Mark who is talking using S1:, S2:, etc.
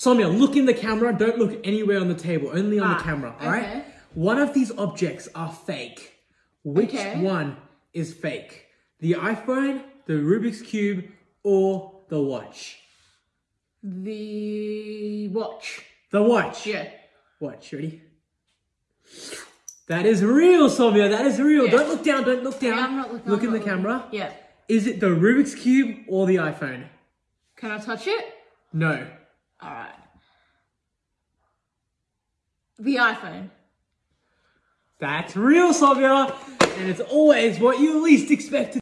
S1: Soumya, look in the camera. Don't look anywhere on the table. Only on the
S2: Ah,
S1: camera. All right.
S2: okay.
S1: One of these objects are fake. Which
S2: Okay.
S1: one is fake? The iPhone, the Rubik's cube, or the watch?
S2: The watch.
S1: The watch.
S2: Yeah.
S1: Watch. Ready? That is real, Soumya. That is real.
S2: Yeah.
S1: Don't look down. Don't look down.
S2: Yeah, I'm not looking.
S1: look
S2: I'm
S1: in the
S2: looking.
S1: camera.
S2: Yeah.
S1: Is it the Rubik's cube or the iPhone?
S2: Can I touch it?
S1: No.
S2: All right. The iPhone.
S1: That's real, Soumya. And it's always what you least expect to